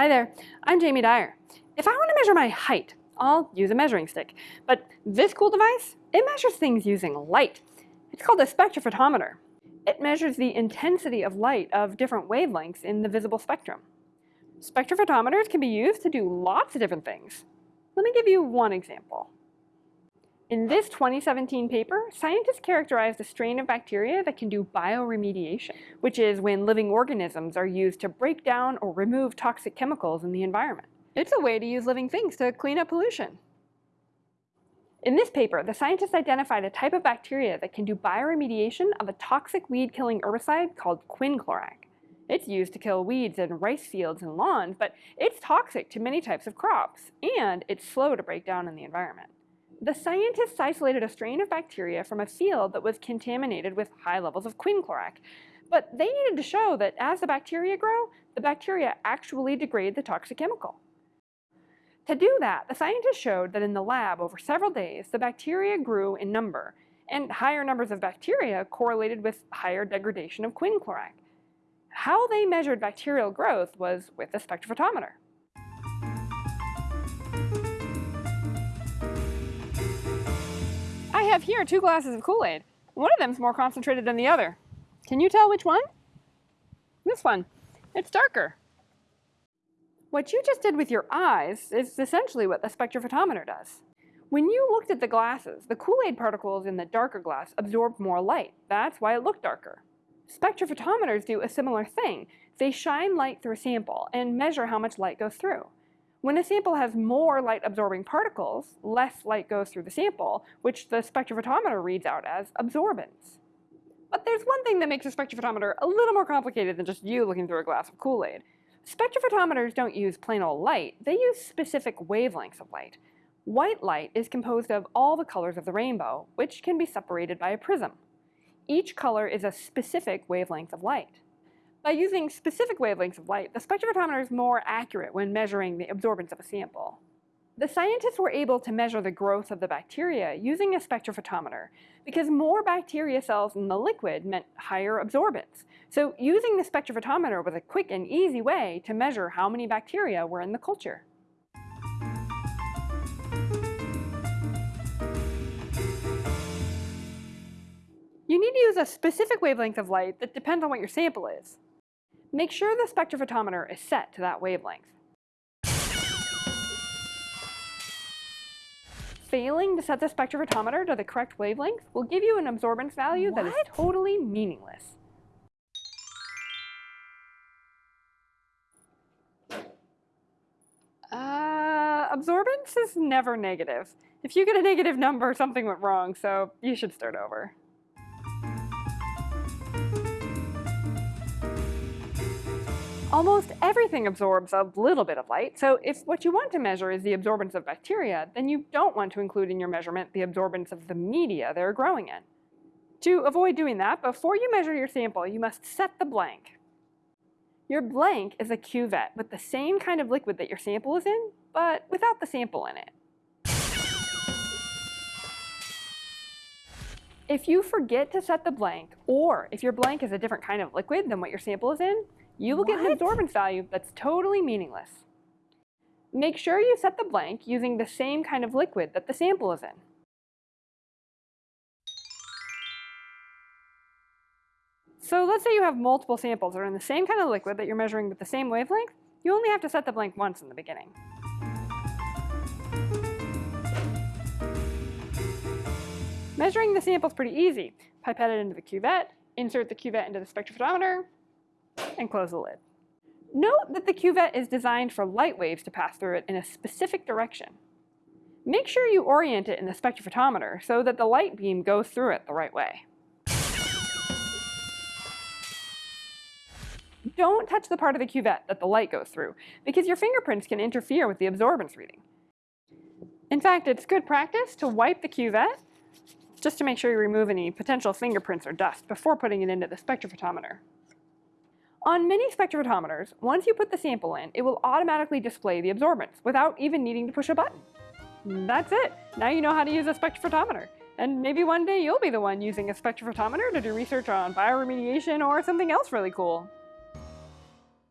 Hi there, I'm Jamie Dyer. If I want to measure my height, I'll use a measuring stick. But this cool device, it measures things using light. It's called a spectrophotometer. It measures the intensity of light of different wavelengths in the visible spectrum. Spectrophotometers can be used to do lots of different things. Let me give you one example. In this 2017 paper, scientists characterized a strain of bacteria that can do bioremediation, which is when living organisms are used to break down or remove toxic chemicals in the environment. It's a way to use living things to clean up pollution. In this paper, the scientists identified a type of bacteria that can do bioremediation of a toxic weed-killing herbicide called quinclorac. It's used to kill weeds in rice fields and lawns, but it's toxic to many types of crops, and it's slow to break down in the environment. The scientists isolated a strain of bacteria from a field that was contaminated with high levels of quinclorac. But they needed to show that as the bacteria grow, the bacteria actually degrade the toxic chemical. To do that, the scientists showed that in the lab over several days, the bacteria grew in number, and higher numbers of bacteria correlated with higher degradation of quinclorac. How they measured bacterial growth was with a spectrophotometer. Have here two glasses of Kool-Aid. One of them is more concentrated than the other. Can you tell which one? This one. It's darker. What you just did with your eyes is essentially what the spectrophotometer does. When you looked at the glasses, the Kool-Aid particles in the darker glass absorbed more light. That's why it looked darker. Spectrophotometers do a similar thing. They shine light through a sample and measure how much light goes through. When a sample has more light-absorbing particles, less light goes through the sample, which the spectrophotometer reads out as absorbance. But there's one thing that makes a spectrophotometer a little more complicated than just you looking through a glass of Kool-Aid. Spectrophotometers don't use plain old light, they use specific wavelengths of light. White light is composed of all the colors of the rainbow, which can be separated by a prism. Each color is a specific wavelength of light. By using specific wavelengths of light, the spectrophotometer is more accurate when measuring the absorbance of a sample. The scientists were able to measure the growth of the bacteria using a spectrophotometer because more bacteria cells in the liquid meant higher absorbance. So using the spectrophotometer was a quick and easy way to measure how many bacteria were in the culture. You need to use a specific wavelength of light that depends on what your sample is. Make sure the spectrophotometer is set to that wavelength. Failing to set the spectrophotometer to the correct wavelength will give you an absorbance value what? that is totally meaningless. Uh, absorbance is never negative. If you get a negative number, something went wrong, so you should start over. Almost everything absorbs a little bit of light, so if what you want to measure is the absorbance of bacteria, then you don't want to include in your measurement the absorbance of the media they're growing in. To avoid doing that, before you measure your sample, you must set the blank. Your blank is a cuvette with the same kind of liquid that your sample is in, but without the sample in it. If you forget to set the blank, or if your blank is a different kind of liquid than what your sample is in, you will what? get an absorbance value that's totally meaningless. Make sure you set the blank using the same kind of liquid that the sample is in. So let's say you have multiple samples that are in the same kind of liquid that you're measuring with the same wavelength. You only have to set the blank once in the beginning. Measuring the sample is pretty easy. Pipette it into the cuvette, insert the cuvette into the spectrophotometer, and close the lid. Note that the cuvette is designed for light waves to pass through it in a specific direction. Make sure you orient it in the spectrophotometer so that the light beam goes through it the right way. Don't touch the part of the cuvette that the light goes through, because your fingerprints can interfere with the absorbance reading. In fact, it's good practice to wipe the cuvette just to make sure you remove any potential fingerprints or dust before putting it into the spectrophotometer. On many spectrophotometers, once you put the sample in, it will automatically display the absorbance without even needing to push a button. That's it. Now you know how to use a spectrophotometer. And maybe one day you'll be the one using a spectrophotometer to do research on bioremediation or something else really cool.